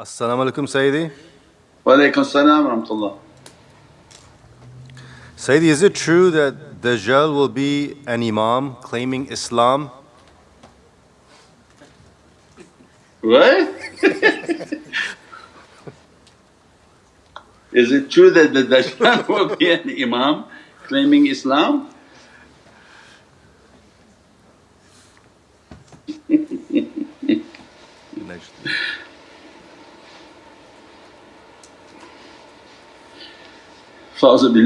Assalamu alaikum, Sayyidi. Wa alaikum salam wa rahmatullah. Sayyidi, is it true that Dajjal will be an Imam claiming Islam? What? Is it true that the Dajjal will be an Imam claiming Islam?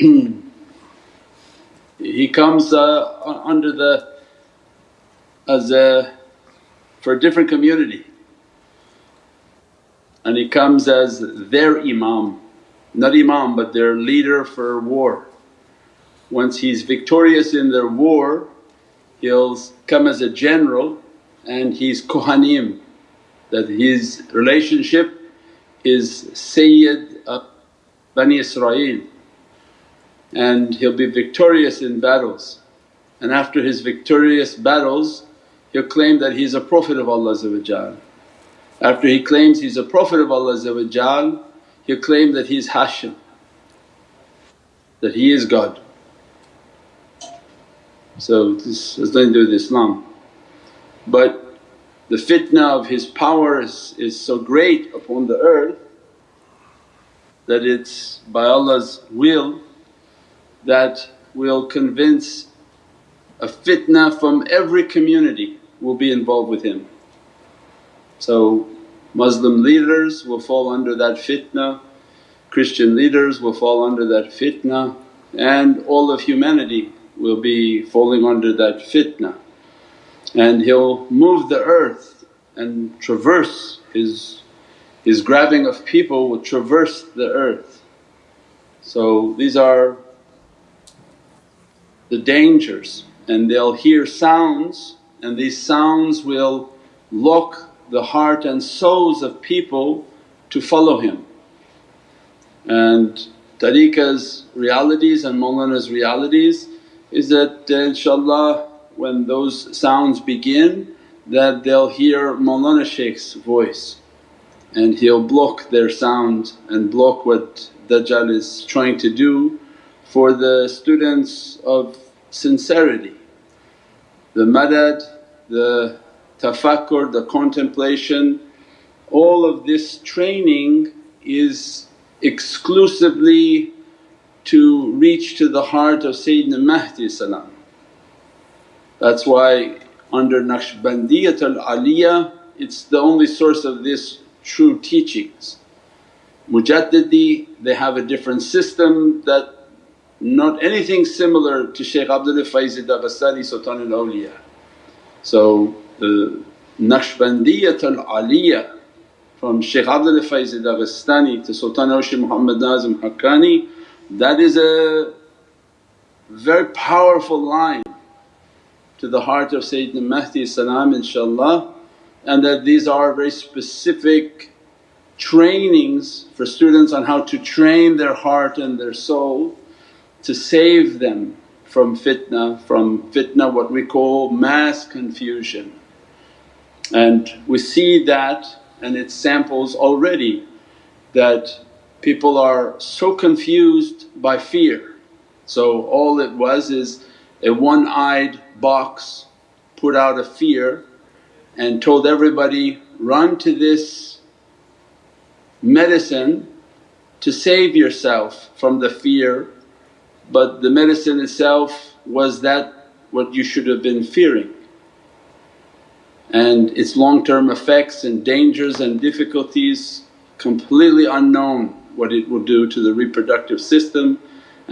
He comes uh, under the as a for a different community. And he comes as their imam, not imam but their leader for war. Once he's victorious in their war he'll come as a general and he's kohanim that his relationship is Sayyid of Bani Israel and he'll be victorious in battles. And after his victorious battles he'll claim that he's a Prophet of Allah After he claims he's a Prophet of Allah he'll claim that he's Hashim, that he is God. So this has nothing to do with Islam. But the fitna of his power is, is so great upon the earth that it's by Allah's will that will convince a fitna from every community will be involved with him. So Muslim leaders will fall under that fitna, Christian leaders will fall under that fitna and all of humanity will be falling under that fitna and he'll move the earth and traverse his, his grabbing of people will traverse the earth. So these are the dangers and they'll hear sounds and these sounds will lock the heart and souls of people to follow him. And tariqah's realities and Mawlana's realities is that inshaAllah when those sounds begin that they'll hear Mawlana Shaykh's voice and he'll block their sound and block what Dajjal is trying to do for the students of sincerity. The madad, the tafakkur, the contemplation, all of this training is exclusively to reach to the heart of Sayyidina Mahdi salam. That's why under Naqshbandiyat al-Aliyah it's the only source of this true teachings. Mujaddidi they have a different system that not anything similar to Shaykh Abdul Faiz Dagestani Sultan al-Awliya. So the Naqshbandiyat al-Aliyah from Shaykh Abdul Faiz Dagestani to Sultan Awliya Muhammad Nazim Haqqani that is a very powerful line to the heart of Sayyidina Mahdi salam inshaAllah and that these are very specific trainings for students on how to train their heart and their soul to save them from fitna, from fitna what we call mass confusion. And we see that and it samples already that people are so confused by fear. So all it was is a one-eyed box put out a fear and told everybody, run to this medicine to save yourself from the fear but the medicine itself was that what you should have been fearing. And its long-term effects and dangers and difficulties completely unknown what it will do to the reproductive system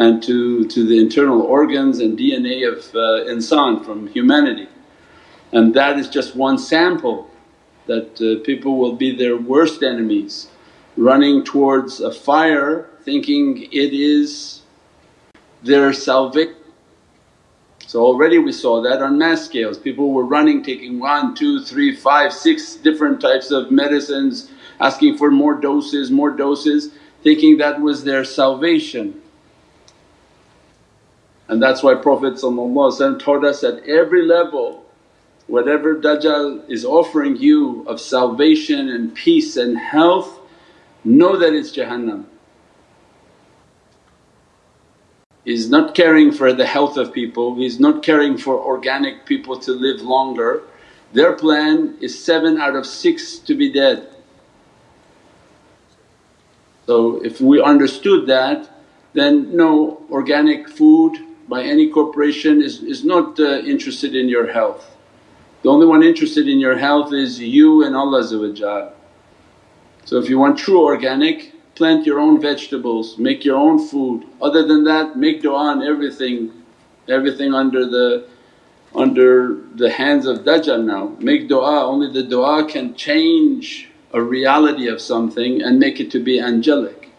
and to, to the internal organs and DNA of uh, insan from humanity. And that is just one sample that uh, people will be their worst enemies running towards a fire thinking it is their salvation. So already we saw that on mass scales, people were running taking one, two, three, five, six different types of medicines asking for more doses, more doses thinking that was their salvation. And that's why Prophet taught us at every level whatever Dajjal is offering you of salvation and peace and health, know that it's Jahannam. He's not caring for the health of people, he's not caring for organic people to live longer. Their plan is seven out of six to be dead. So if we understood that then no organic food by any corporation is, is not uh, interested in your health. The only one interested in your health is you and Allah So if you want true organic plant your own vegetables, make your own food. Other than that make du'a on everything, everything under the under the hands of Dajjal now. Make du'a, only the du'a can change a reality of something and make it to be angelic.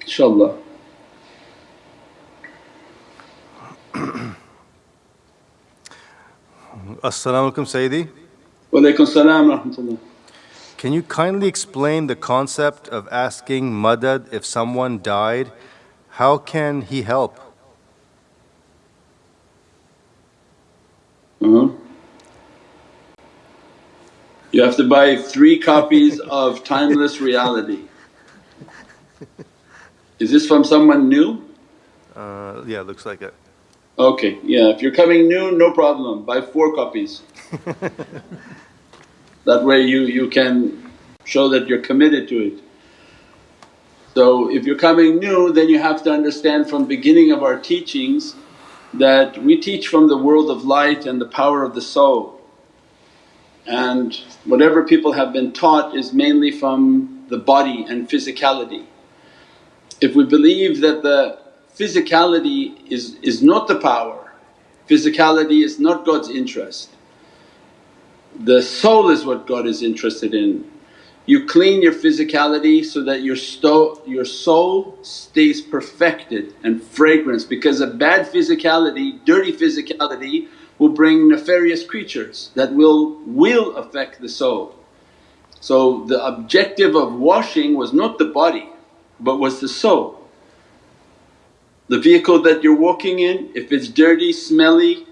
InshaAllah. As-salamu alaykum Sayyidi. Wa alaykum salam rahmatullah. Can you kindly explain the concept of asking madad if someone died? How can he help? Uh-huh. You have to buy three copies of Timeless Reality. Is this from someone new? Uh, yeah, looks like it. Okay, yeah, if you're coming new, no problem, buy four copies. that way you, you can show that you're committed to it. So if you're coming new then you have to understand from beginning of our teachings that we teach from the world of light and the power of the soul. And whatever people have been taught is mainly from the body and physicality. If we believe that the physicality is, is not the power, physicality is not God's interest, the soul is what God is interested in. You clean your physicality so that your, sto- your soul stays perfected and fragrance because a bad physicality, dirty physicality will bring nefarious creatures that will, will affect the soul. So the objective of washing was not the body but was the soul. The vehicle that you're walking in, if it's dirty, smelly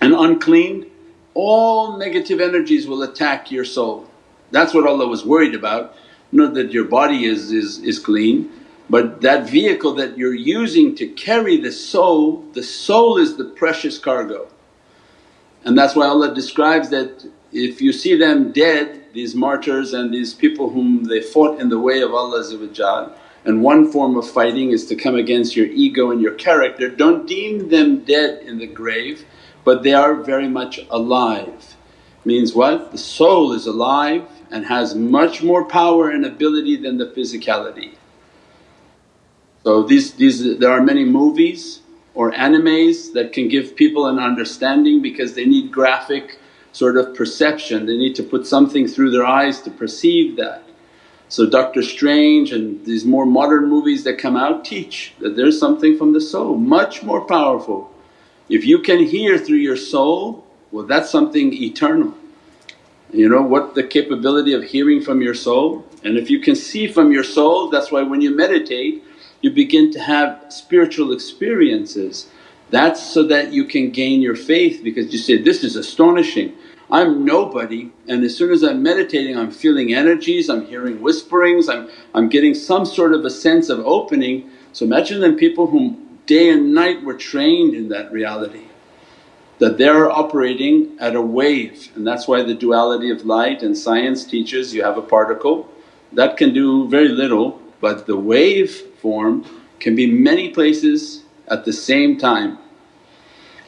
and unclean, all negative energies will attack your soul. That's what Allah was worried about, not that your body is, is, is clean but that vehicle that you're using to carry the soul, the soul is the precious cargo. And that's why Allah describes that if you see them dead, these martyrs and these people whom they fought in the way of Allah and one form of fighting is to come against your ego and your character, don't deem them dead in the grave but they are very much alive. Means what? The soul is alive and has much more power and ability than the physicality. So these, these there are many movies or animes that can give people an understanding because they need graphic sort of perception, they need to put something through their eyes to perceive that. So Doctor Strange and these more modern movies that come out teach that there's something from the soul much more powerful. If you can hear through your soul, well that's something eternal. You know what the capability of hearing from your soul? And if you can see from your soul that's why when you meditate you begin to have spiritual experiences. That's so that you can gain your faith because you say, this is astonishing. I'm nobody and as soon as I'm meditating I'm feeling energies, I'm hearing whisperings, I'm, I'm getting some sort of a sense of opening. So imagine then people whom day and night were trained in that reality that they're operating at a wave and that's why the duality of light and science teaches you have a particle that can do very little but the wave form can be many places at the same time.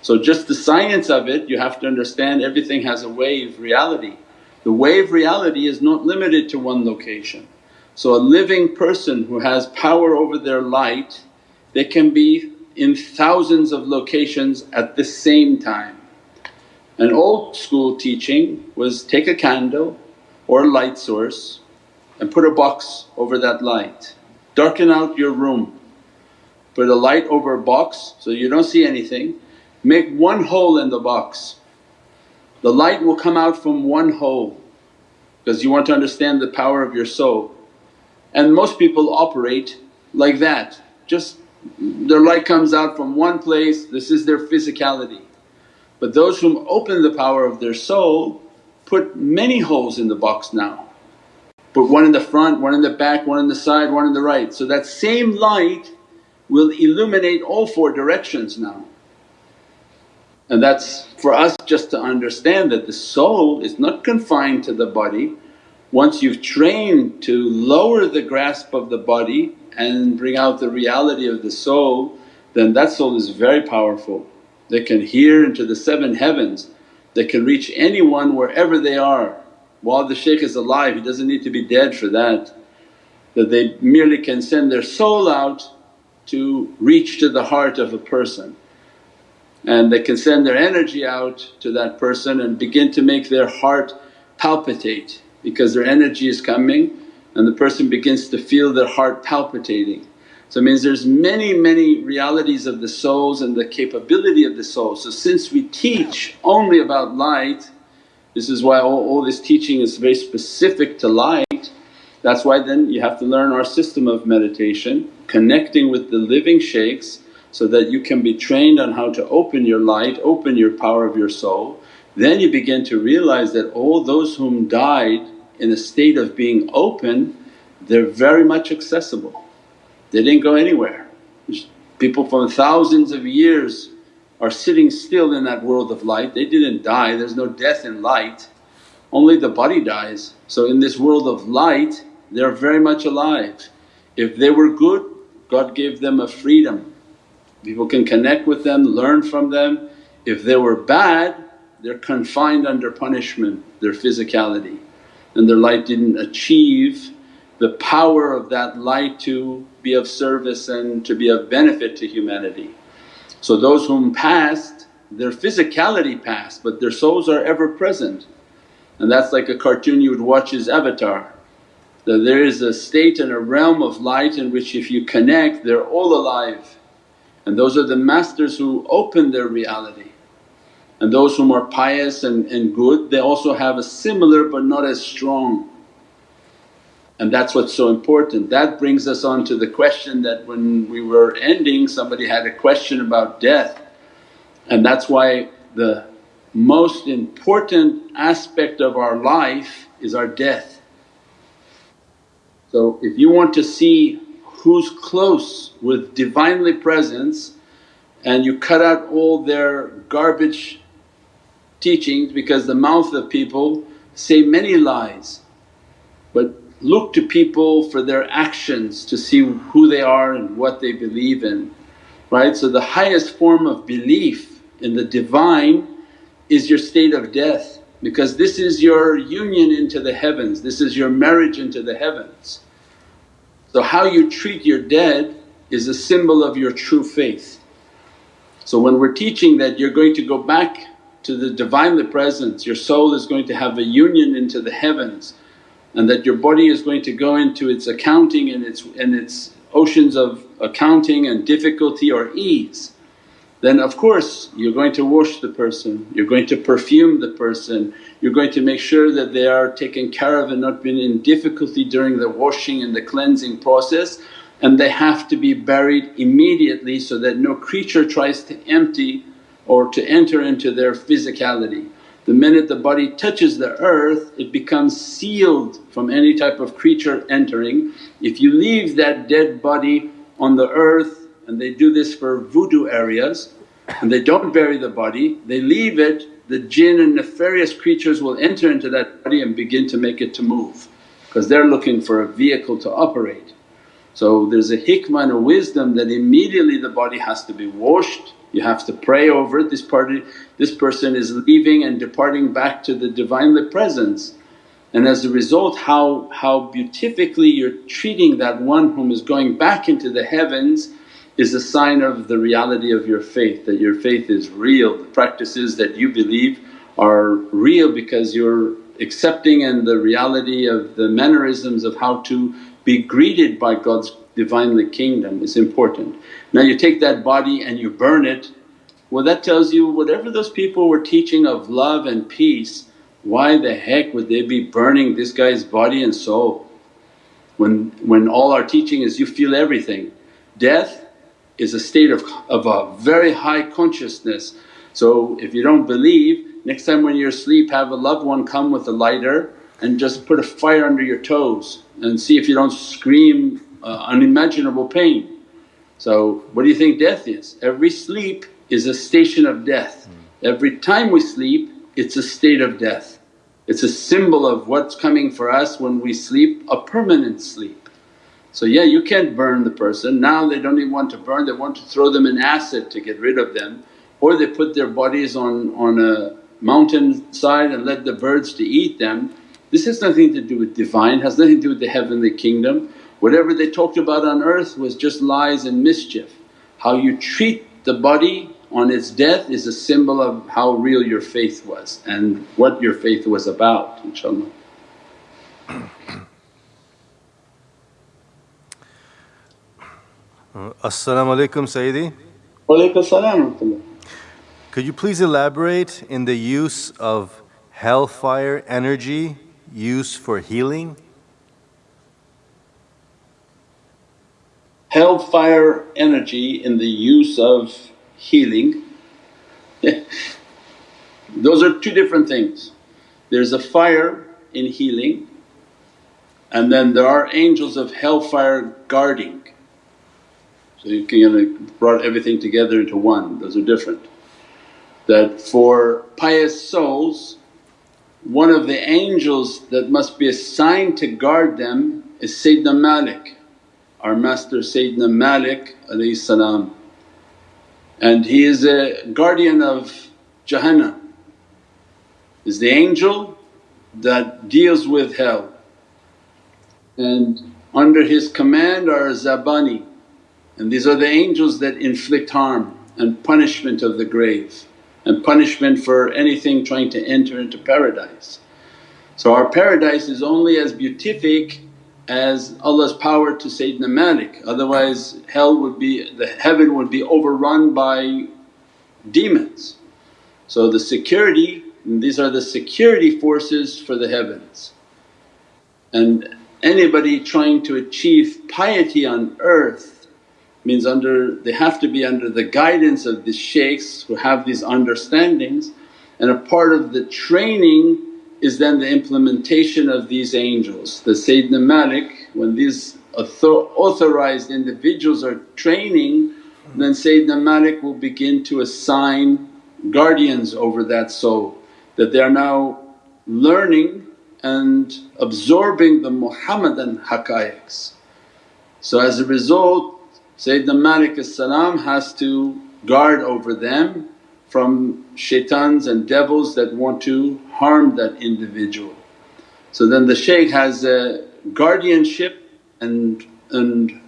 So just the science of it you have to understand everything has a wave reality. The wave reality is not limited to one location. So a living person who has power over their light they can be in thousands of locations at the same time. An old school teaching was take a candle or a light source and put a box over that light, darken out your room put a light over a box so you don't see anything, make one hole in the box. The light will come out from one hole because you want to understand the power of your soul. And most people operate like that, just their light comes out from one place, this is their physicality. But those whom open the power of their soul put many holes in the box now. Put one in the front, one in the back, one in the side, one in the right. So that same light will illuminate all four directions now. And that's for us just to understand that the soul is not confined to the body. Once you've trained to lower the grasp of the body and bring out the reality of the soul, then that soul is very powerful. They can hear into the seven heavens, they can reach anyone wherever they are. While the shaykh is alive, he doesn't need to be dead for that. That they merely can send their soul out to reach to the heart of a person and they can send their energy out to that person and begin to make their heart palpitate because their energy is coming and the person begins to feel their heart palpitating. So it means there's many many realities of the souls and the capability of the soul. So since we teach only about light, this is why all, all this teaching is very specific to light. That's why then you have to learn our system of meditation, connecting with the living shaykhs so that you can be trained on how to open your light, open your power of your soul. Then you begin to realize that all those whom died in a state of being open, they're very much accessible. They didn't go anywhere. People from thousands of years are sitting still in that world of light, they didn't die, there's no death in light, only the body dies. So in this world of light they're very much alive. If they were good God gave them a freedom People can connect with them, learn from them. If they were bad they're confined under punishment, their physicality and their light didn't achieve the power of that light to be of service and to be of benefit to humanity. So those whom passed their physicality passed but their souls are ever present and that's like a cartoon you would watch as Avatar. That there is a state and a realm of light in which if you connect they're all alive and those are the masters who open their reality. And those whom are pious and, and good they also have a similar but not as strong. And that's what's so important. That brings us on to the question that when we were ending somebody had a question about death and that's why the most important aspect of our life is our death. So if you want to see who's close with Divinely Presence and you cut out all their garbage teachings because the mouth of people say many lies. But look to people for their actions to see who they are and what they believe in, right. So the highest form of belief in the Divine is your state of death because this is your union into the heavens, this is your marriage into the heavens. So how you treat your dead is a symbol of your true faith. So when we're teaching that you're going to go back to the Divinely Presence, your soul is going to have a union into the heavens and that your body is going to go into its accounting and its, and its oceans of accounting and difficulty or ease then of course you're going to wash the person, you're going to perfume the person, you're going to make sure that they are taken care of and not been in difficulty during the washing and the cleansing process and they have to be buried immediately so that no creature tries to empty or to enter into their physicality. The minute the body touches the earth it becomes sealed from any type of creature entering. If you leave that dead body on the earth and they do this for voodoo areas and they don't bury the body, they leave it, the jinn and nefarious creatures will enter into that body and begin to make it to move because they're looking for a vehicle to operate. So there's a hikmah and a wisdom that immediately the body has to be washed, you have to pray over it, this party, this person is leaving and departing back to the Divinely Presence. And as a result how, how beatifically you're treating that one whom is going back into the heavens is a sign of the reality of your faith, that your faith is real. The practices that you believe are real because you're accepting and the reality of the mannerisms of how to be greeted by God's Divinely Kingdom is important. Now you take that body and you burn it, well that tells you whatever those people were teaching of love and peace, why the heck would they be burning this guy's body and soul? When, when all our teaching is you feel everything. Death is a state of, of a very high consciousness So if you don't believe, next time when you're asleep have a loved one come with a lighter and just put a fire under your toes and see if you don't scream uh, unimaginable pain. So what do you think death is? Every sleep is a station of death. Every time we sleep it's a state of death. It's a symbol of what's coming for us when we sleep, a permanent sleep. So yeah you can't burn the person, now they don't even want to burn, they want to throw them in acid to get rid of them or they put their bodies on, on a mountain side and let the birds to eat them. This has nothing to do with Divine, has nothing to do with the heavenly kingdom. Whatever they talked about on earth was just lies and mischief. How you treat the body on its death is a symbol of how real your faith was and what your faith was about inshaAllah. As-salamu alaykum Sayyidi. Wa salam Could you please elaborate in the use of hellfire energy used for healing? Hellfire energy in the use of healing those are two different things. There's a fire in healing and then there are angels of hellfire guarding. So you can brought everything together into one, those are different. That for pious souls one of the angels that must be assigned to guard them is Sayyidina Malik, our master Sayyidina Malik salam. And he is a guardian of Jahannam, is the angel that deals with hell. And under his command are Zabani and these are the angels that inflict harm and punishment of the grave and punishment for anything trying to enter into paradise. So our paradise is only as beatific as Allah's power to Sayyidina Malik otherwise hell would be… the heaven would be overrun by demons. So the security these are the security forces for the heavens. And anybody trying to achieve piety on earth means under… they have to be under the guidance of the shaykhs who have these understandings and a part of the training is then the implementation of these angels. The Sayyidina Malik when these authorized individuals are training then Sayyidina Malik will begin to assign guardians over that soul that they are now learning and absorbing the Muhammadan haqqaiqs. So as a result Sayyidina Malik has to guard over them from shaitans and devils that want to harm that individual. So then the shaykh has a guardianship and, and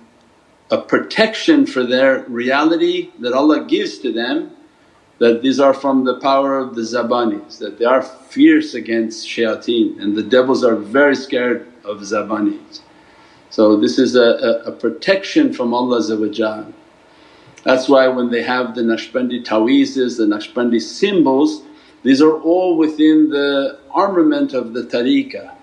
a protection for their reality that Allah gives to them that these are from the power of the zabanis, that they are fierce against shayateen and the devils are very scared of zabanis. So this is a, a, a protection from Allah That's why when they have the Naqshbandi ta'weezes, the Naqshbandi symbols, these are all within the armament of the tariqah.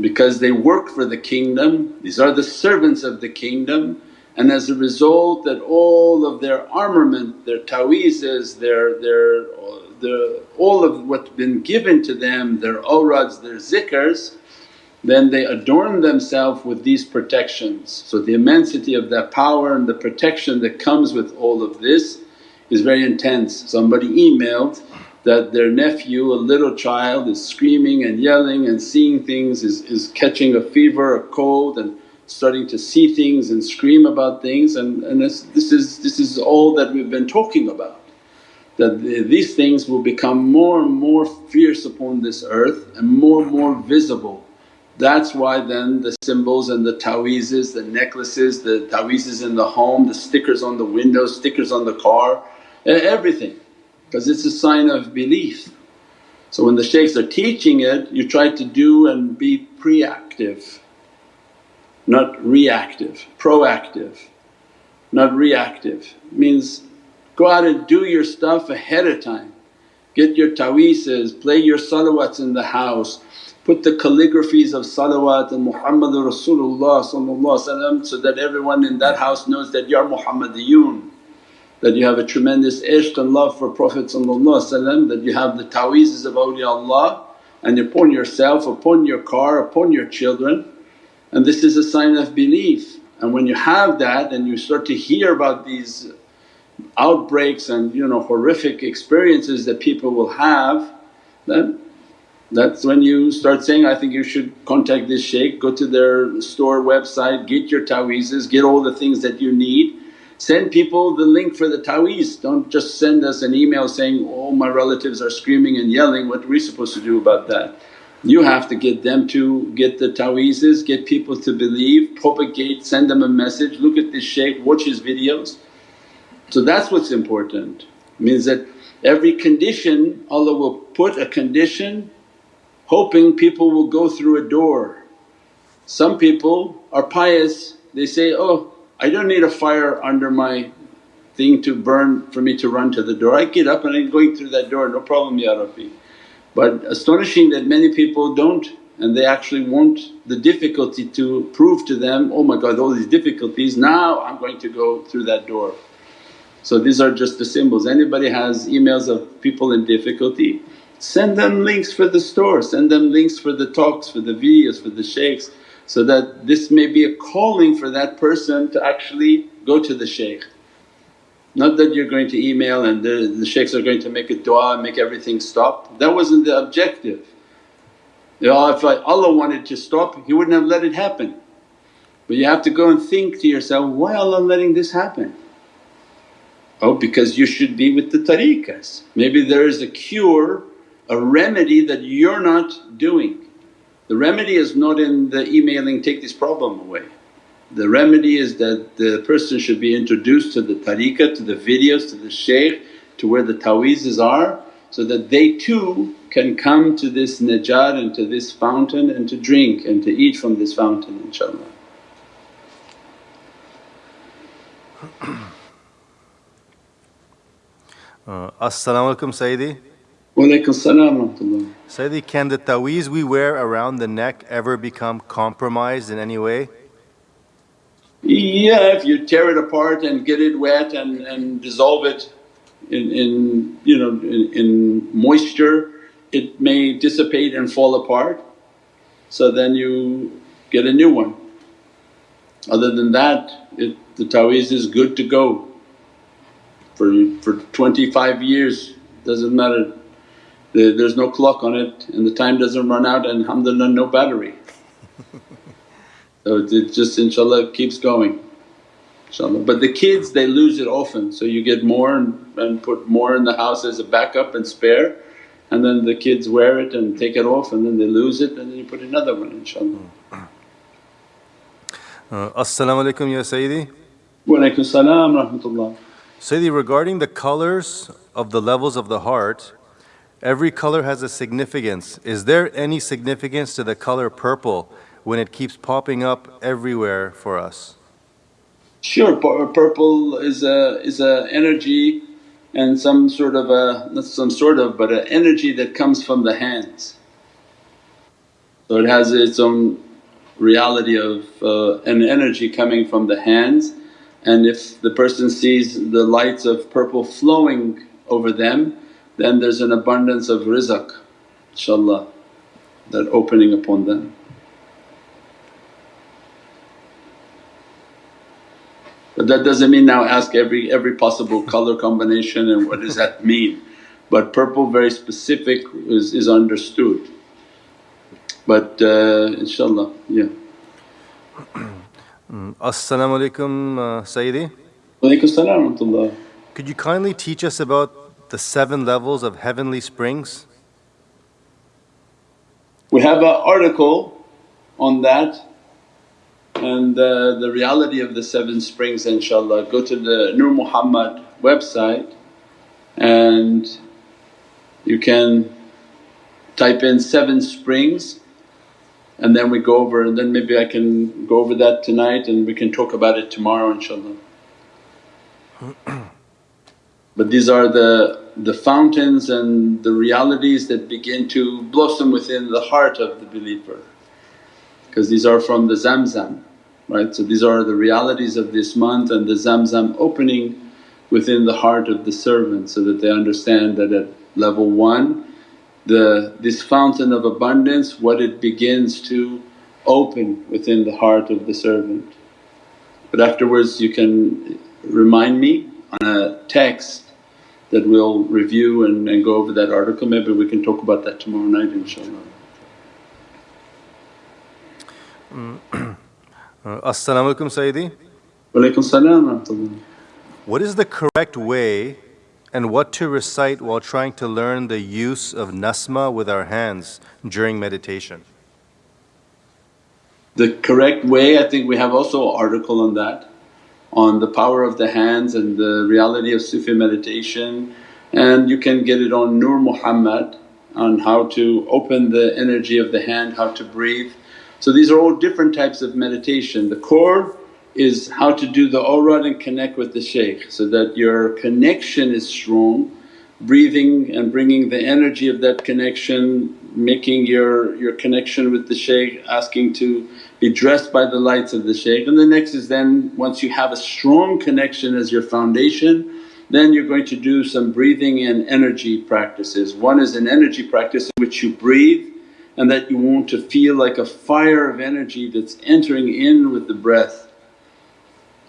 Because they work for the kingdom, these are the servants of the kingdom and as a result that all of their armament, their ta'weezes, their, their, uh, their all of what's been given to them, their awrads, their zikrs then they adorn themselves with these protections. So the immensity of that power and the protection that comes with all of this is very intense. Somebody emailed that their nephew, a little child is screaming and yelling and seeing things, is, is catching a fever, a cold and starting to see things and scream about things and, and this, this, is, this is all that we've been talking about. That these things will become more and more fierce upon this earth and more and more visible that's why then the symbols and the ta'weezes, the necklaces, the ta'weezes in the home, the stickers on the windows, stickers on the car, everything because it's a sign of belief. So when the shaykhs are teaching it you try to do and be preactive, not reactive, proactive, not reactive. Means go out and do your stuff ahead of time. Get your ta'weezes, play your salawats in the house, put the calligraphies of salawat and Muhammadur Rasulullah so that everyone in that house knows that, you're Muhammadiyun. that you have a tremendous ishq and love for Prophet that you have the ta'weezes of awliyaullah and upon yourself, upon your car, upon your children and this is a sign of belief. And when you have that and you start to hear about these outbreaks and you know horrific experiences that people will have then that's when you start saying, I think you should contact this shaykh, go to their store website, get your ta'weezes, get all the things that you need. Send people the link for the ta'weez, don't just send us an email saying, oh my relatives are screaming and yelling, what are we supposed to do about that? You have to get them to get the ta'weezes, get people to believe, propagate, send them a message, look at this shaykh, watch his videos. So that's what's important, means that every condition Allah will put a condition hoping people will go through a door. Some people are pious, they say, oh I don't need a fire under my thing to burn for me to run to the door. I get up and I'm going through that door, no problem Ya Rabbi. But astonishing that many people don't and they actually want the difficulty to prove to them, oh my God all these difficulties now I'm going to go through that door. So these are just the symbols. Anybody has emails of people in difficulty, send them links for the store, send them links for the talks, for the videos, for the shaykhs so that this may be a calling for that person to actually go to the shaykh. Not that you're going to email and the, the shaykhs are going to make a dua and make everything stop, that wasn't the objective. if Allah wanted to stop He wouldn't have let it happen. But you have to go and think to yourself, why Allah letting this happen? Oh because you should be with the tariqas. Maybe there is a cure, a remedy that you're not doing. The remedy is not in the emailing, take this problem away. The remedy is that the person should be introduced to the tariqah, to the videos, to the shaykh, to where the ta'weezes are so that they too can come to this najat and to this fountain and to drink and to eat from this fountain inshaAllah. Uh, As-salamu alaykum Sayyidi. Sayyidi, can the taweez we wear around the neck ever become compromised in any way? Yeah, if you tear it apart and get it wet and, and dissolve it in, in you know in, in moisture, it may dissipate and fall apart. So then you get a new one. Other than that, it, the taweez is good to go for, for 25 years, doesn't matter. The, there's no clock on it and the time doesn't run out and alhamdulillah no battery. so it just inshaAllah keeps going inshaAllah. But the kids they lose it often so you get more and, and put more in the house as a backup and spare and then the kids wear it and take it off and then they lose it and then you put another one inshaAllah. Uh, As-salamu alaykum ya Sayyidi. Wa alaykum salam rahmatullah. Sayyidi, regarding the colors of the levels of the heart, every color has a significance. Is there any significance to the color purple when it keeps popping up everywhere for us? Sure, purple is a is a energy and some sort of a not some sort of but an energy that comes from the hands. So it has its own reality of uh, an energy coming from the hands and if the person sees the lights of purple flowing over them then there's an abundance of rizq inshaAllah that opening upon them. But that doesn't mean now ask every, every possible color combination and what does that mean. But purple very specific is, is understood. But uh, inshaAllah, yeah. Mm. As-salamu alaykum uh, Sayyidi. Walaykum salam Could you kindly teach us about the seven levels of heavenly springs? We have an article on that and uh, the reality of the seven springs inshaAllah. Go to the Nur Muhammad website and you can type in seven springs and then we go over and then maybe I can go over that tonight and we can talk about it tomorrow inshaAllah. but these are the, the fountains and the realities that begin to blossom within the heart of the believer because these are from the Zamzam right. So these are the realities of this month and the Zamzam opening within the heart of the servant so that they understand that at level one the this fountain of abundance what it begins to open within the heart of the servant. But afterwards you can remind me on a text that we'll review and, and go over that article, maybe we can talk about that tomorrow night inshaAllah. Uh, Assalamu alaikum Sayyidi. Walaikum salam. What is the correct way and what to recite while trying to learn the use of nasma with our hands during meditation? The correct way, I think we have also an article on that, on the power of the hands and the reality of Sufi meditation and you can get it on Nur Muhammad on how to open the energy of the hand, how to breathe. So these are all different types of meditation. The core is how to do the awrad and connect with the shaykh so that your connection is strong, breathing and bringing the energy of that connection, making your, your connection with the shaykh, asking to be dressed by the lights of the shaykh. And the next is then once you have a strong connection as your foundation then you're going to do some breathing and energy practices. One is an energy practice in which you breathe and that you want to feel like a fire of energy that's entering in with the breath.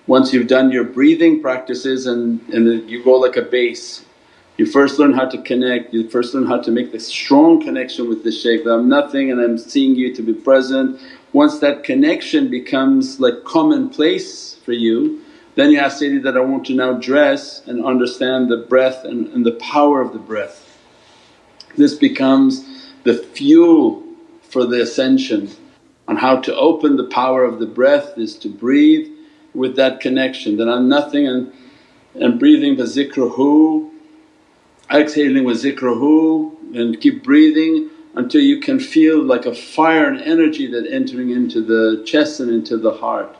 Once you've done your breathing practices and, and you go like a base, you first learn how to connect, you first learn how to make the strong connection with the shaykh that I'm nothing and I'm seeing you to be present. Once that connection becomes like commonplace for you then you ask Sayyidi that, I want to now dress and understand the breath and, and the power of the breath. This becomes the fuel for the ascension. On how to open the power of the breath is to breathe with that connection. That I'm nothing and, and breathing the zikruhu, exhaling with zikruhu and keep breathing until you can feel like a fire and energy that entering into the chest and into the heart.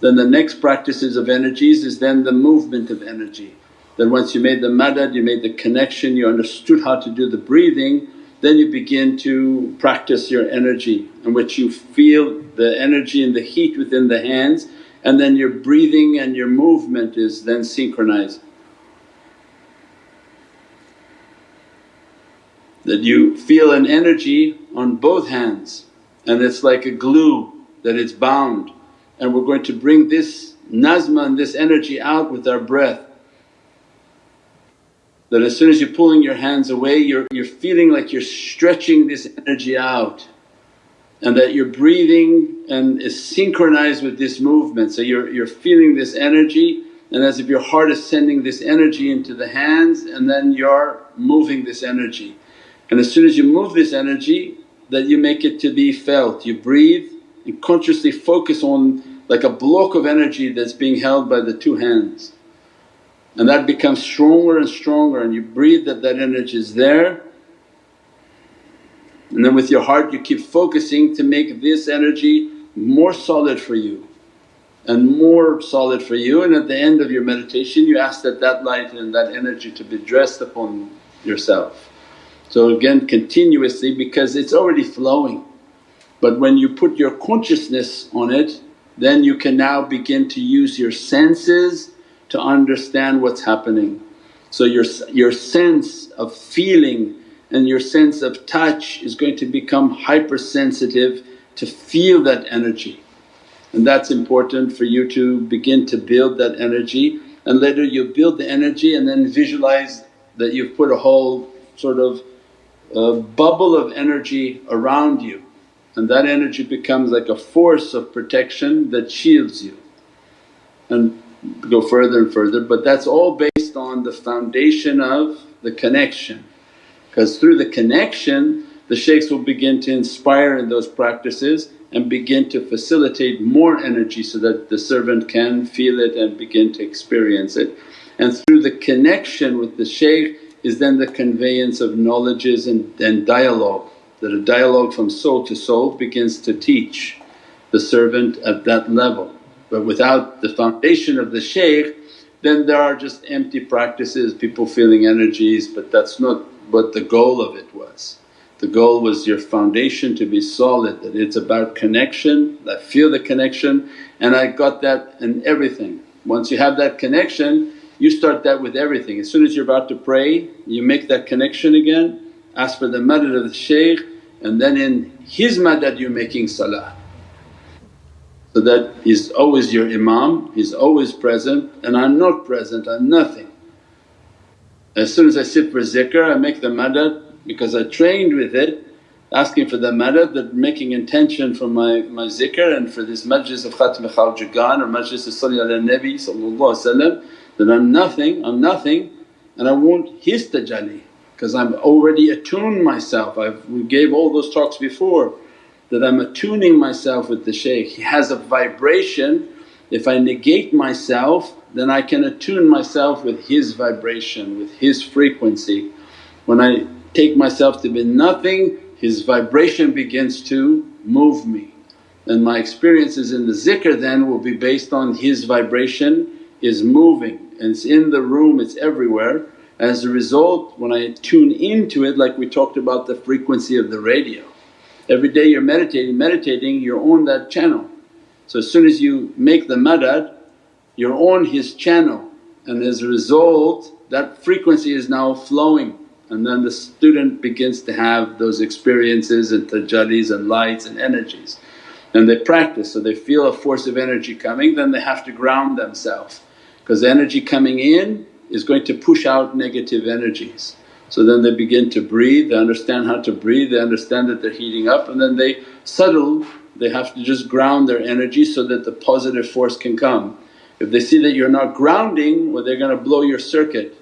Then the next practices of energies is then the movement of energy. Then once you made the madad, you made the connection, you understood how to do the breathing, then you begin to practice your energy in which you feel the energy and the heat within the hands and then your breathing and your movement is then synchronized. That you feel an energy on both hands and it's like a glue that it's bound and we're going to bring this nazma and this energy out with our breath. That as soon as you're pulling your hands away you're, you're feeling like you're stretching this energy out and that you're breathing and is synchronized with this movement. So you're, you're feeling this energy and as if your heart is sending this energy into the hands and then you're moving this energy. And as soon as you move this energy that you make it to be felt, you breathe and consciously focus on like a block of energy that's being held by the two hands. And that becomes stronger and stronger and you breathe that that energy is there and then with your heart you keep focusing to make this energy more solid for you and more solid for you and at the end of your meditation you ask that that light and that energy to be dressed upon yourself. So again continuously because it's already flowing but when you put your consciousness on it then you can now begin to use your senses to understand what's happening. So your, your sense of feeling and your sense of touch is going to become hypersensitive to feel that energy. And that's important for you to begin to build that energy and later you build the energy and then visualize that you've put a whole sort of uh, bubble of energy around you and that energy becomes like a force of protection that shields you and go further and further. But that's all based on the foundation of the connection because through the connection the shaykhs will begin to inspire in those practices and begin to facilitate more energy so that the servant can feel it and begin to experience it. And through the connection with the shaykh is then the conveyance of knowledges and, and dialogue that a dialogue from soul to soul begins to teach the servant at that level. But without the foundation of the shaykh then there are just empty practices, people feeling energies but that's not what the goal of it was. The goal was your foundation to be solid that it's about connection, I feel the connection and I got that in everything. Once you have that connection you start that with everything. As soon as you're about to pray you make that connection again, ask for the madad of the shaykh and then in his madad you're making salah. So that he's always your imam, he's always present and I'm not present, I'm nothing. As soon as I sit for zikr I make the madad because I trained with it asking for the madad that making intention for my, my zikr and for this majlis of Khatmi Khawajagan or majlis of Salli ala Nabi that I'm nothing, I'm nothing and I want his tajalli because I'm already attuned myself. I've, we gave all those talks before that I'm attuning myself with the shaykh. He has a vibration, if I negate myself then I can attune myself with his vibration, with his frequency. When I take myself to be nothing his vibration begins to move me and my experiences in the zikr then will be based on his vibration is moving and it's in the room, it's everywhere. As a result when I tune into it like we talked about the frequency of the radio. Every day you're meditating, meditating you're on that channel. So as soon as you make the madad you're on his channel and as a result that frequency is now flowing and then the student begins to have those experiences and tajallis and lights and energies. And they practice so they feel a force of energy coming then they have to ground themselves because energy coming in is going to push out negative energies. So then they begin to breathe, they understand how to breathe, they understand that they're heating up and then they settle, they have to just ground their energy so that the positive force can come. If they see that you're not grounding well they're going to blow your circuit.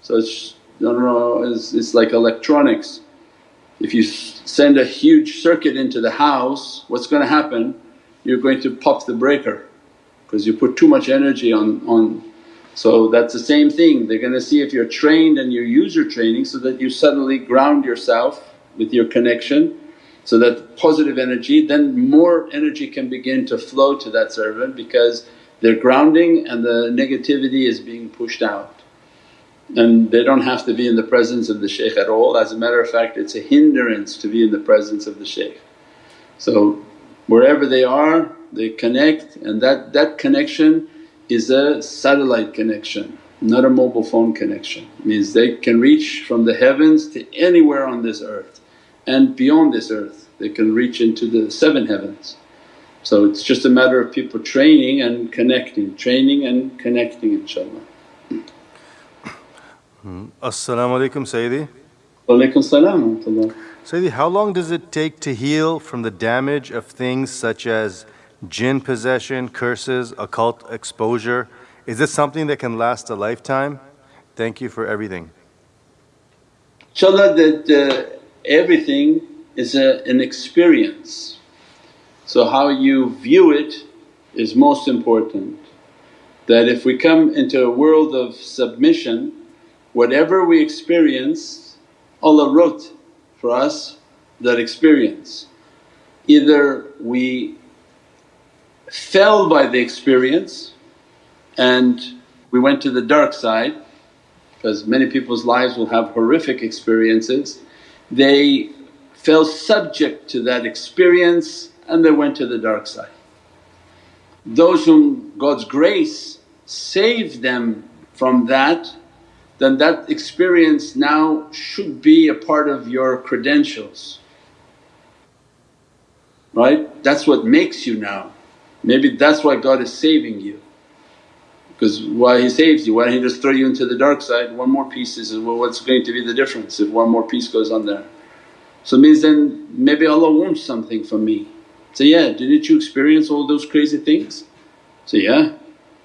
So it's no, no, no it's, it's like electronics. If you send a huge circuit into the house what's going to happen? You're going to pop the breaker because you put too much energy on, on so that's the same thing, they're going to see if you're trained and you use your training so that you suddenly ground yourself with your connection so that positive energy then more energy can begin to flow to that servant because they're grounding and the negativity is being pushed out and they don't have to be in the presence of the shaykh at all. As a matter of fact it's a hindrance to be in the presence of the shaykh. So wherever they are they connect and that, that connection is a satellite connection not a mobile phone connection. Means they can reach from the heavens to anywhere on this earth and beyond this earth they can reach into the seven heavens. So it's just a matter of people training and connecting, training and connecting inshaAllah. Hmm. As-salamu alaykum Sayyidi. Walaykum salam Sayyidi, how long does it take to heal from the damage of things such as jinn possession, curses, occult exposure? Is this something that can last a lifetime? Thank you for everything. InshaAllah that uh, everything is a, an experience. So how you view it is most important. That if we come into a world of submission whatever we experience Allah wrote for us that experience. Either we fell by the experience and we went to the dark side because many people's lives will have horrific experiences. They fell subject to that experience and they went to the dark side. Those whom God's grace saved them from that then that experience now should be a part of your credentials, right? That's what makes you now. Maybe that's why God is saving you because why He saves you, why He just throw you into the dark side? One more piece is well what's going to be the difference if one more piece goes on there? So it means then maybe Allah wants something from me. Say, yeah, didn't you experience all those crazy things? Say, yeah.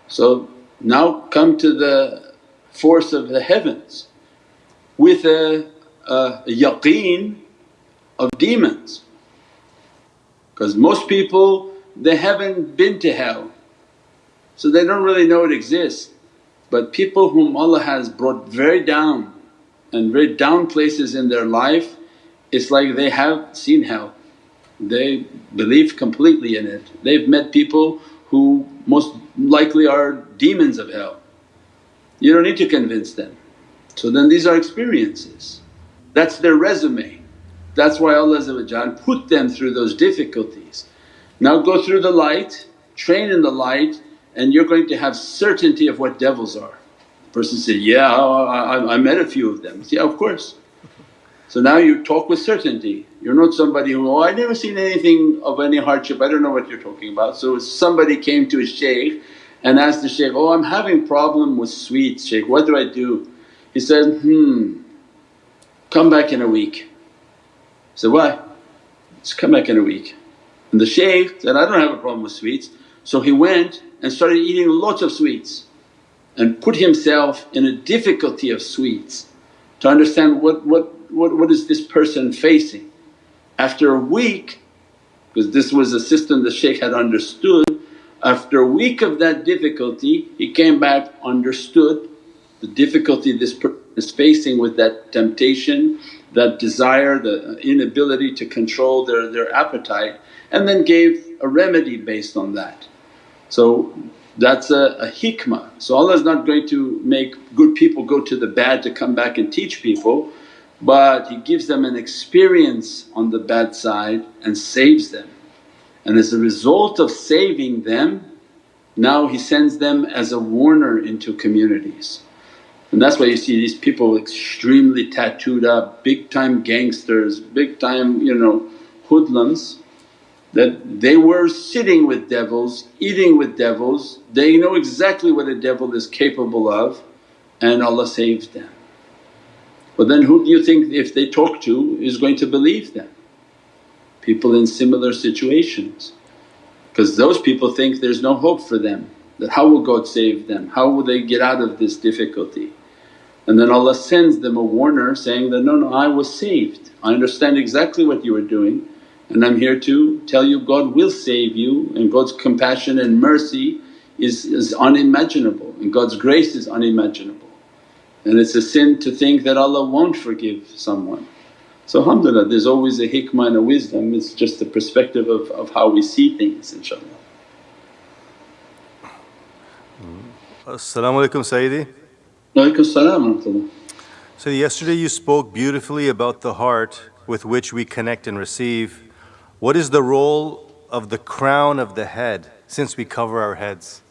So now come to the force of the heavens with a, a yaqeen of demons. Because most people they haven't been to hell so they don't really know it exists. But people whom Allah has brought very down and very down places in their life it's like they have seen hell. They believe completely in it. They've met people who most likely are demons of hell you don't need to convince them. So then these are experiences, that's their resume. That's why Allah put them through those difficulties. Now go through the light, train in the light and you're going to have certainty of what devils are. The Person said, yeah I, I, I met a few of them. Yeah of course. So now you talk with certainty, you're not somebody who, oh I never seen anything of any hardship, I don't know what you're talking about. So somebody came to a shaykh and asked the shaykh, oh I'm having problem with sweets shaykh, what do I do? He said, hmm, come back in a week. He said, why? Just come back in a week. And the shaykh said, I don't have a problem with sweets. So he went and started eating lots of sweets and put himself in a difficulty of sweets to understand what, what what, what is this person facing? After a week, because this was a system the shaykh had understood, after a week of that difficulty he came back, understood the difficulty this person is facing with that temptation, that desire, the inability to control their, their appetite and then gave a remedy based on that. So that's a, a hikmah. So Allah is not going to make good people go to the bad to come back and teach people but He gives them an experience on the bad side and saves them. And as a result of saving them now He sends them as a warner into communities. And that's why you see these people extremely tattooed up, big time gangsters, big time you know hoodlums that they were sitting with devils, eating with devils, they know exactly what a devil is capable of and Allah saves them. But then who do you think if they talk to is going to believe them? People in similar situations because those people think there's no hope for them that how will God save them, how will they get out of this difficulty? And then Allah sends them a warner saying that, no, no I was saved, I understand exactly what you were doing and I'm here to tell you God will save you and God's compassion and mercy is, is unimaginable and God's grace is unimaginable. And it's a sin to think that Allah won't forgive someone. So alhamdulillah there's always a hikmah and a wisdom, it's just the perspective of, of how we see things inshaAllah. As-salamu alaykum Sayyidi. So yesterday you spoke beautifully about the heart with which we connect and receive. What is the role of the crown of the head since we cover our heads?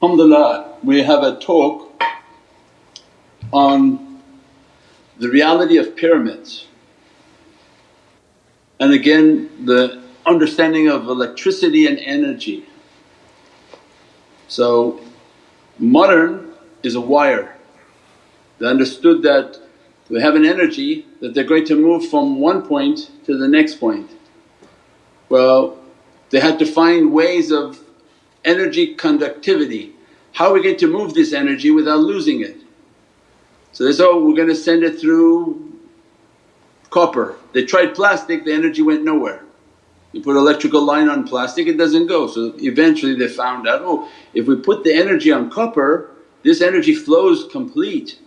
Alhamdulillah we have a talk on the reality of pyramids and again the understanding of electricity and energy. So modern is a wire. They understood that we have an energy that they're going to move from one point to the next point. Well they had to find ways of energy conductivity. How are we going to move this energy without losing it? So they said, oh we're going to send it through copper. They tried plastic, the energy went nowhere. You put electrical line on plastic it doesn't go. So eventually they found out, oh if we put the energy on copper this energy flows complete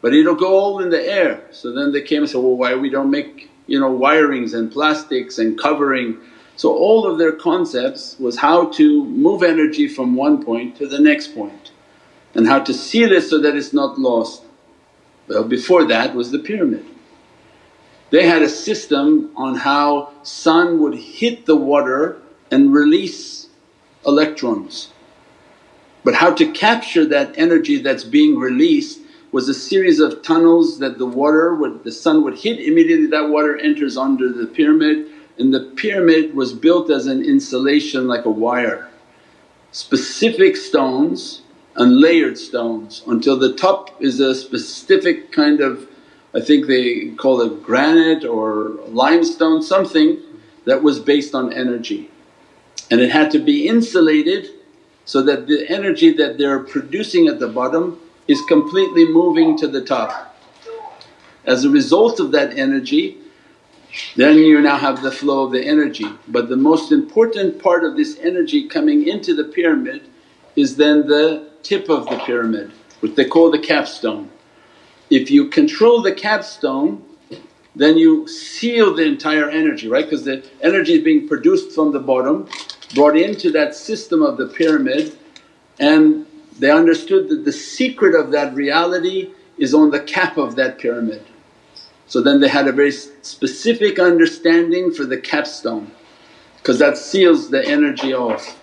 but it'll go all in the air. So then they came and said, well why we don't make you know wirings and plastics and covering so all of their concepts was how to move energy from one point to the next point and how to seal it so that it's not lost. Well before that was the pyramid. They had a system on how sun would hit the water and release electrons. But how to capture that energy that's being released was a series of tunnels that the water would… the sun would hit immediately that water enters under the pyramid and the pyramid was built as an insulation like a wire. Specific stones and layered stones until the top is a specific kind of I think they call it granite or limestone something that was based on energy. And it had to be insulated so that the energy that they're producing at the bottom is completely moving to the top. As a result of that energy then you now have the flow of the energy. But the most important part of this energy coming into the pyramid is then the tip of the pyramid which they call the capstone. If you control the capstone then you seal the entire energy right because the energy is being produced from the bottom brought into that system of the pyramid and they understood that the secret of that reality is on the cap of that pyramid. So then they had a very specific understanding for the capstone because that seals the energy off.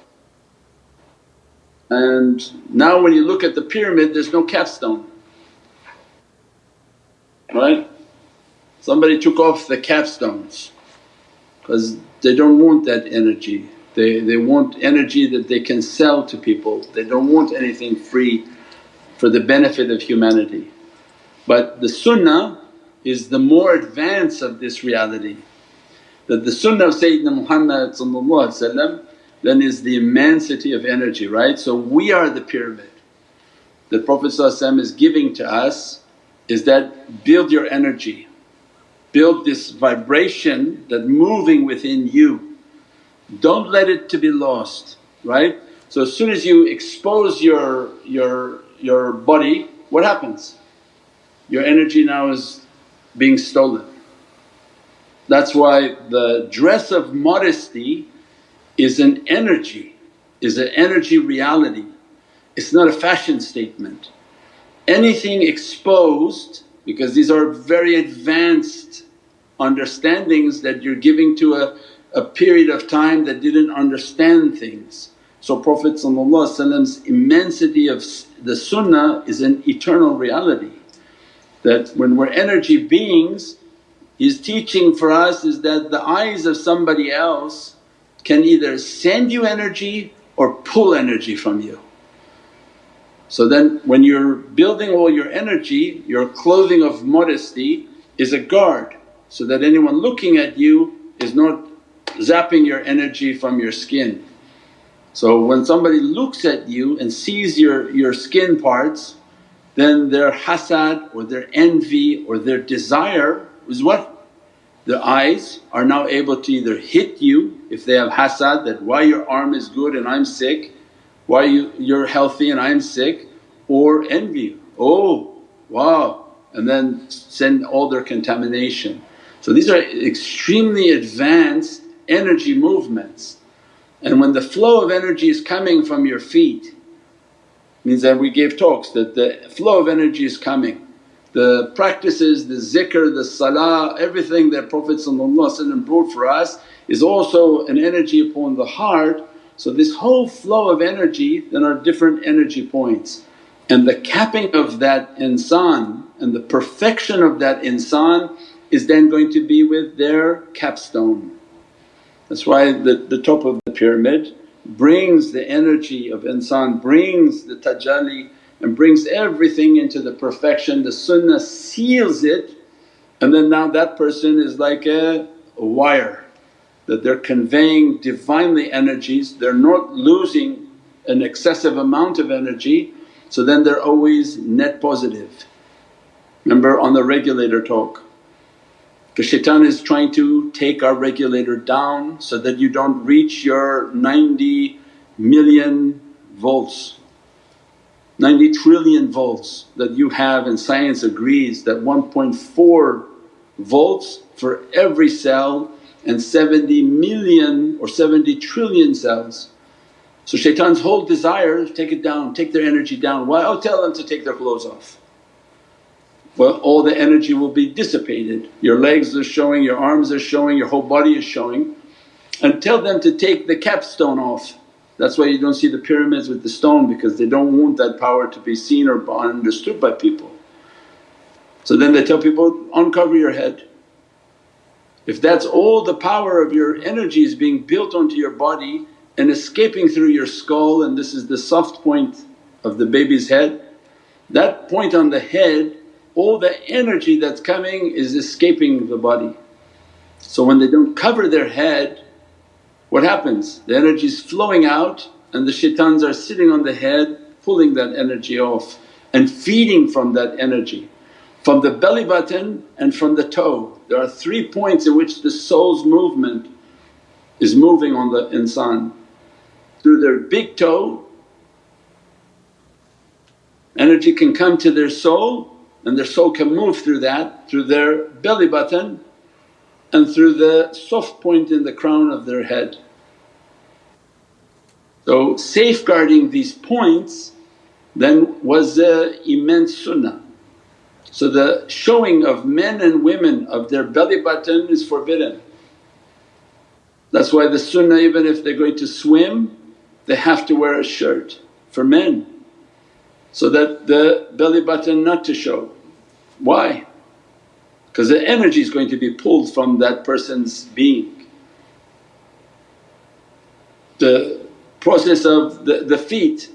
And now when you look at the pyramid there's no capstone, right? Somebody took off the capstones because they don't want that energy. They, they want energy that they can sell to people, they don't want anything free for the benefit of humanity. But the sunnah is the more advance of this reality that the sunnah of Sayyidina Muhammad then is the immensity of energy, right? So we are the pyramid that Prophet is giving to us is that build your energy, build this vibration that moving within you. Don't let it to be lost, right? So as soon as you expose your, your, your body, what happens? Your energy now is being stolen. That's why the dress of modesty is an energy, is an energy reality. It's not a fashion statement. Anything exposed because these are very advanced understandings that you're giving to a, a period of time that didn't understand things. So Prophet's immensity of the sunnah is an eternal reality that when we're energy beings his teaching for us is that the eyes of somebody else can either send you energy or pull energy from you. So then when you're building all your energy, your clothing of modesty is a guard so that anyone looking at you is not zapping your energy from your skin. So when somebody looks at you and sees your, your skin parts then their hasad or their envy or their desire is what? Their eyes are now able to either hit you if they have hasad that, why your arm is good and I'm sick, why you, you're healthy and I'm sick or envy, oh wow and then send all their contamination. So these are extremely advanced energy movements and when the flow of energy is coming from your feet means that we gave talks that the flow of energy is coming the practices, the zikr, the salah, everything that Prophet brought for us is also an energy upon the heart. So this whole flow of energy then are different energy points and the capping of that insan and the perfection of that insan is then going to be with their capstone. That's why the, the top of the pyramid brings the energy of insan, brings the tajalli and brings everything into the perfection. The sunnah seals it and then now that person is like a, a wire that they're conveying Divinely energies, they're not losing an excessive amount of energy. So then they're always net positive. Remember on the regulator talk, because shaitan is trying to take our regulator down so that you don't reach your 90 million volts. 90 trillion volts that you have and science agrees that 1.4 volts for every cell and 70 million or 70 trillion cells. So shaitan's whole desire is take it down, take their energy down. Why? Oh tell them to take their clothes off. Well all the energy will be dissipated, your legs are showing, your arms are showing, your whole body is showing and tell them to take the capstone off that's why you don't see the pyramids with the stone because they don't want that power to be seen or understood by people. So then they tell people, uncover your head. If that's all the power of your energy is being built onto your body and escaping through your skull and this is the soft point of the baby's head, that point on the head all the energy that's coming is escaping the body. So when they don't cover their head what happens? The energy is flowing out and the shaitans are sitting on the head pulling that energy off and feeding from that energy. From the belly button and from the toe, there are three points in which the soul's movement is moving on the insan. Through their big toe, energy can come to their soul and their soul can move through that, through their belly button and through the soft point in the crown of their head. So safeguarding these points then was a immense sunnah. So the showing of men and women of their belly button is forbidden. That's why the sunnah even if they're going to swim they have to wear a shirt for men so that the belly button not to show. Why? Because the energy is going to be pulled from that person's being. The process of the, the feet,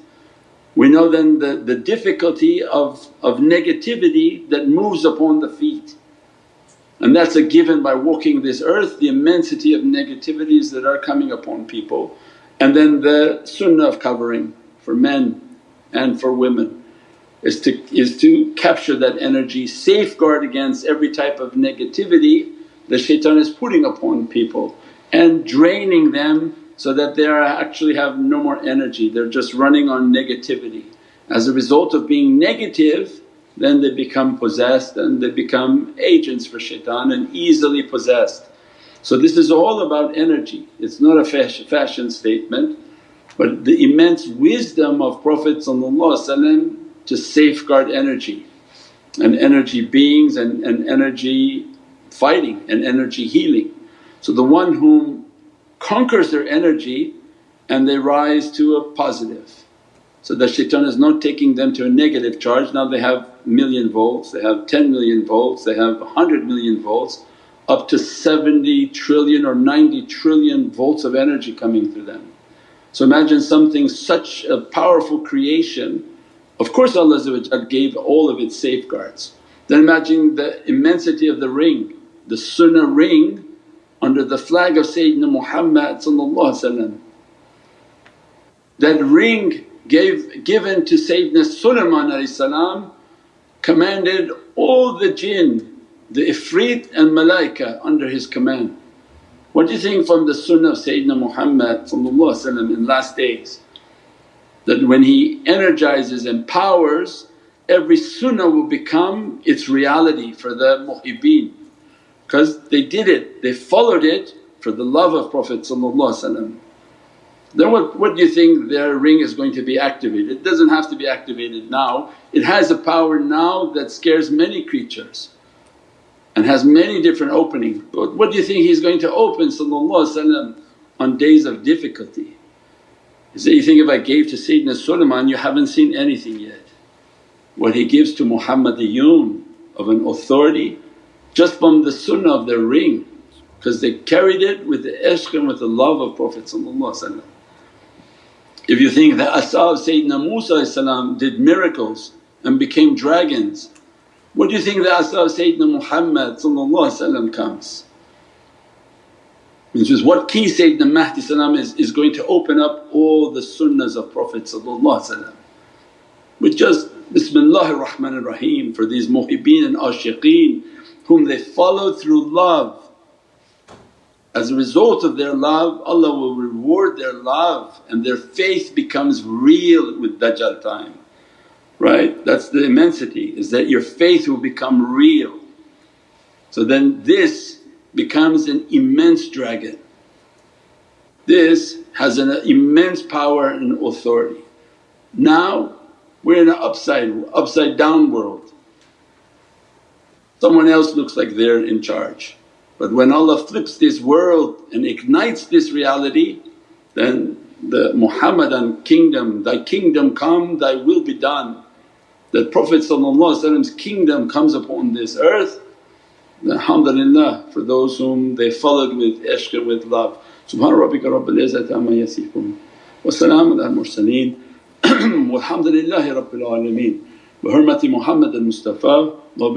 we know then the, the difficulty of, of negativity that moves upon the feet. And that's a given by walking this earth, the immensity of negativities that are coming upon people. And then the sunnah of covering for men and for women is to, is to capture that energy, safeguard against every type of negativity that shaitan is putting upon people and draining them so that they actually have no more energy, they're just running on negativity. As a result of being negative then they become possessed and they become agents for shaitan and easily possessed. So this is all about energy, it's not a fashion statement but the immense wisdom of Prophet to safeguard energy and energy beings and, and energy fighting and energy healing. So the one whom conquers their energy and they rise to a positive. So the shaitan is not taking them to a negative charge, now they have million volts, they have 10 million volts, they have 100 million volts up to 70 trillion or 90 trillion volts of energy coming through them. So imagine something such a powerful creation, of course Allah gave all of its safeguards. Then imagine the immensity of the ring, the sunnah ring under the flag of Sayyidina Muhammad That ring gave given to Sayyidina Sulaiman commanded all the jinn the ifrit and malaika under his command. What do you think from the sunnah of Sayyidina Muhammad in last days? That when he energizes and powers every sunnah will become its reality for the muhibbeen because they did it, they followed it for the love of Prophet then what, what do you think their ring is going to be activated? It doesn't have to be activated now, it has a power now that scares many creatures and has many different openings. But what do you think he's going to open on days of difficulty? He said, you think if I gave to Sayyidina Sulaiman you haven't seen anything yet. What he gives to muhammad Muhammadiyun of an authority just from the sunnah of their ring because they carried it with the ishq and with the love of Prophet If you think that of Sayyidina Musa did miracles and became dragons what do you think Asa of Sayyidina Muhammad comes? Which is what key Sayyidina Mahdi is, is going to open up all the sunnahs of Prophet with just Bismillahir Rahmanir Rahim for these muhibbeen and ashiqeen whom they follow through love. As a result of their love Allah will reward their love and their faith becomes real with Dajjal time right? That's the immensity is that your faith will become real. So then this becomes an immense dragon. This has an immense power and authority. Now we're in an upside, upside down world. Someone else looks like they're in charge. But when Allah flips this world and ignites this reality then the Muhammadan kingdom, thy kingdom come, thy will be done. The that Prophet's kingdom comes upon this earth, alhamdulillah for those whom they followed with ishq and with love. Subhana rabbika rabbil izzati amma yasifoon wa salaamun al mursaleen walhamdulillahi rabbil alameen bi hurmati Muhammad al Mustafa wa